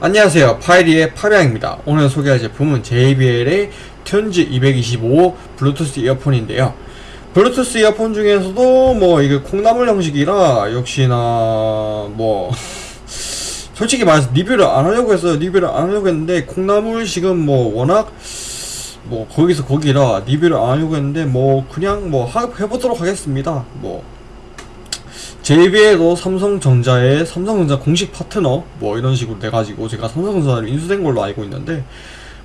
안녕하세요. 파이리의 파비앙입니다. 오늘 소개할 제품은 JBL의 튠즈 225 블루투스 이어폰인데요. 블루투스 이어폰 중에서도 뭐 이게 콩나물 형식이라 역시나 뭐 솔직히 말해서 리뷰를 안 하려고 했어요. 리뷰를 안 하려고 했는데 콩나물식은 뭐 워낙 뭐 거기서 거기라 리뷰를 안 하려고 했는데 뭐 그냥 뭐 하- 해보도록 하겠습니다. 뭐 JBL도 삼성전자의 삼성전자 공식 파트너 뭐 이런 식으로 돼가지고 제가 삼성전자를 인수된 걸로 알고 있는데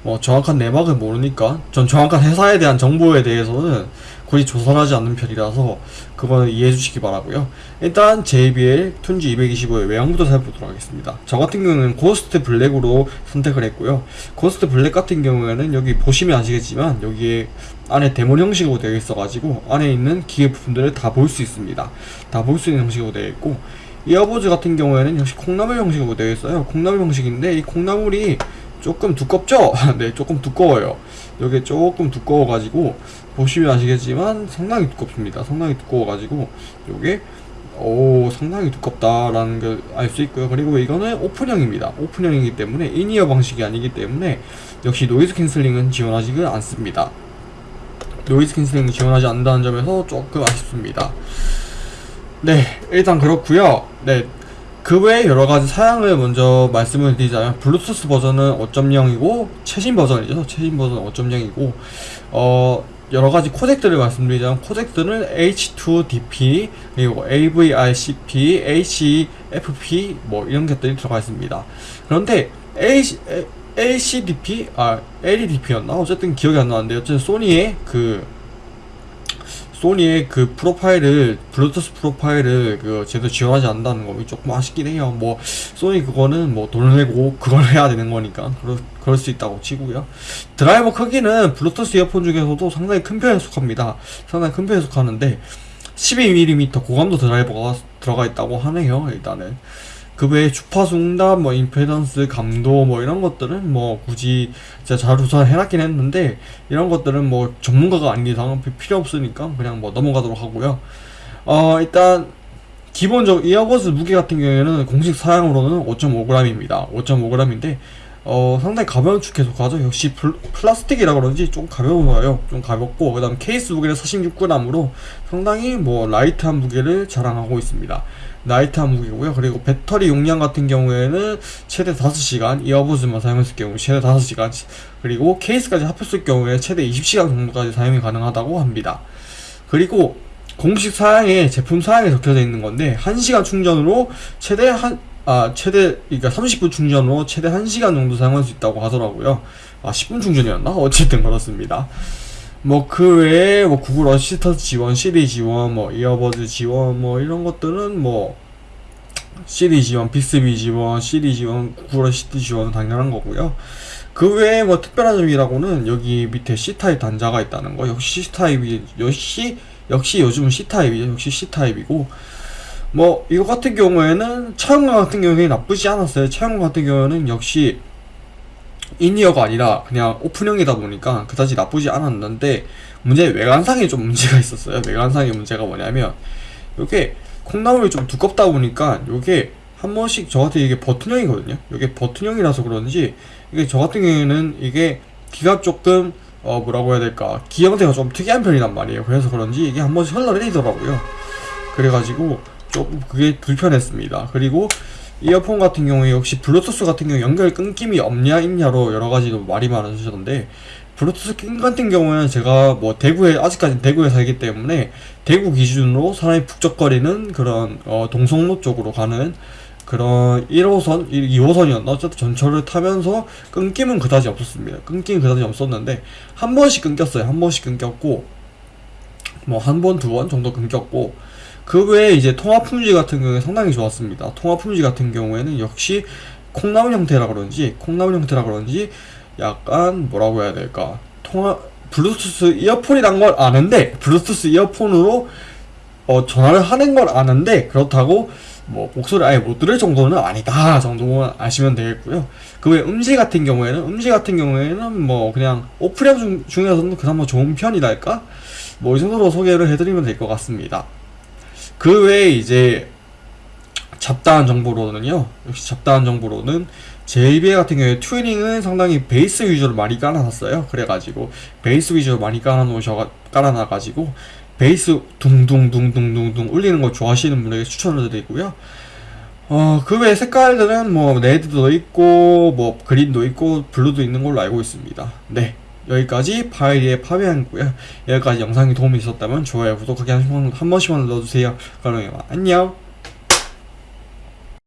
뭐 정확한 내막을 모르니까 전 정확한 회사에 대한 정보에 대해서는 거의 조사를 하지 않는 편이라서 그거는 이해해 주시기 바라고요. 일단 JBL Tune 225의 외형부터 살펴보도록 하겠습니다. 저 같은 경우는 Ghost Black으로 선택을 했고요. Ghost Black 같은 경우에는 여기 보시면 아시겠지만 여기에 안에 데모 형식으로 되어 있어 가지고 안에 있는 기계 부품들을 다 볼 수 있습니다. 다 볼 수 있는 형식으로 되어 있고 earbuds 같은 경우에는 역시 콩나물 형식으로 되어 있어요. 콩나물 형식인데 이 콩나물이 조금 두껍죠? 네 조금 두꺼워요. 이게 조금 두꺼워 가지고 보시면 아시겠지만 상당히 두껍습니다. 상당히 두꺼워 가지고 요게 오 상당히 두껍다라는 걸 알 수 있고요. 그리고 이거는 오픈형입니다. 오픈형이기 때문에 in-ear 방식이 아니기 때문에 역시 noise cancelling은 지원하지는 않습니다. noise cancelling 지원하지 않는다는 점에서 조금 아쉽습니다. 네 일단 그렇고요. 네 그 외에 여러 가지 사양을 먼저 말씀을 드리자면 블루투스 버전은 5.0이고 최신 버전이죠 최신 버전은 5.0이고 어 여러 가지 코덱들을 말씀드리자면 코덱들은 A2DP 그리고 AVRCP, HFP 뭐 이런 것들이 들어가 있습니다. 그런데 H, LCDP 아 LEDP였나 어쨌든 기억이 안 나는데 어쨌든 소니의 그 소니의 그 프로파일을 블루투스 프로파일을 그 제대로 지원하지 않는다는 거 조금 아쉽긴 해요. 뭐 소니 그거는 뭐 돈을 내고 그걸 해야 되는 거니까 그럴, 그럴 수 있다고 치고요. 드라이버 크기는 블루투스 이어폰 중에서도 상당히 큰 편에 속합니다. 상당히 큰 편에 속하는데 12mm 고감도 드라이버가 들어가 있다고 하네요. 일단은 그 외에 주파수 응답, 뭐 임페던스, 감도 뭐 이런 것들은 뭐 굳이 제가 잘 조사를 해놨긴 했는데 이런 것들은 뭐 전문가가 아닌 이상 필요 없으니까 그냥 뭐 넘어가도록 하고요. 어 일단 기본적 이어버즈 무게 같은 경우에는 공식 사양으로는 5.5g입니다. 5.5g인데 어 상당히 가벼운 축에 속하죠. 역시 플, 플라스틱이라 그런지 좀 가벼워요. 좀 가볍고 그 다음 케이스 무게는 46g으로 상당히 뭐 light한 무게를 자랑하고 있습니다. light한 무게고요. 그리고 배터리 용량 같은 경우에는 최대 5시간 earbuds만 사용했을 경우 최대 5시간 그리고 케이스까지 합했을 경우에 최대 20시간 정도까지 사용이 가능하다고 합니다. 그리고 공식 사양에 제품 사양에 적혀져 있는 건데 1시간 충전으로 최대 한 아, 최대, 그러니까 30분 충전으로 최대 1시간 정도 사용할 수 있다고 하더라고요. 아, 10분 충전이었나? 어쨌든 그렇습니다. 뭐, 그 외에, 뭐, 구글 어시스턴트 지원, 시리 지원, 뭐, earbuds 지원, 뭐, 이런 것들은 뭐, 시리 지원, 빅스비 지원, 시리 지원, 구글 어시스턴트 지원은 당연한 거고요. 그 외에 뭐, 특별한 점이라고는 여기 밑에 C타입 단자가 있다는 거. 역시 C타입이, 역시, 역시 요즘은 C타입이죠. 역시 C타입이고, 뭐 이거 같은 경우에는 착용감 같은 경우에 나쁘지 않았어요. 착용감 같은 경우에는 역시 in-ear가 아니라 그냥 오픈형이다 보니까 그다지 나쁘지 않았는데 문제 외관상에 좀 문제가 있었어요. 외관상의 문제가 뭐냐면 이게 콩나물이 좀 두껍다 보니까 이게 한 번씩 저한테 이게 버튼형이거든요. 이게 버튼형이라서 그런지 이게 저 같은 경우에는 이게 귀가 조금 어 뭐라고 해야 될까 귀 형태가 좀 특이한 편이란 말이에요. 그래서 그런지 이게 한 번씩 흘러내리더라고요. 그래가지고 조금 그게 불편했습니다. 그리고 이어폰 같은 경우에 역시 블루투스 같은 경우 연결 끊김이 없냐 있냐로 여러 가지로 말이 많으시던데 블루투스 낌 같은 경우에는 제가 뭐 대구에 아직까지 대구에 살기 때문에 대구 기준으로 사람이 북적거리는 그런 어 동성로 쪽으로 가는 그런 1호선, 2호선이었나? 어쨌든 전철을 타면서 끊김은 그다지 없었습니다. 끊김은 그다지 없었는데 한 번씩 끊겼어요. 한 번씩 끊겼고 뭐 한 번, 두 번 정도 끊겼고 그 외에 이제 통화 품질 같은 경우에 상당히 좋았습니다. 통화 품질 같은 경우에는 역시 콩나물 형태라 그런지 콩나물 형태라 그런지 약간 뭐라고 해야 될까 통화 블루투스 이어폰이란 걸 아는데 블루투스 이어폰으로 어 전화를 하는 걸 아는데 그렇다고 뭐 목소리 아예 못 들을 정도는 아니다 정도만 아시면 되겠고요. 그 외 음질 같은 경우에는 음질 같은 경우에는 뭐 그냥 오프령 중, 중에서는 그나마 좋은 편이랄까 뭐 이 정도로 소개를 해드리면 될 것 같습니다. 그 외에 이제 잡다한 정보로는요. 역시 잡다한 정보로는 JBL 같은 경우에 튜닝은 상당히 베이스 위주로 많이 깔아놨어요. 그래가지고 베이스 위주로 많이 깔아놓으셔 깔아놔가지고 베이스 둥둥둥둥둥둥 울리는 거 좋아하시는 분에게 추천을 드리고요. 어, 그외 색깔들은 뭐 red도 있고 뭐 green도 있고 blue도 있는 걸로 알고 있습니다. 네. 여기까지 파이리의 파비앙이고요. 여기까지 영상이 도움이 있었다면 좋아요, 구독하기 한, 번- 한 번씩만 눌러주세요. 그럼 안녕.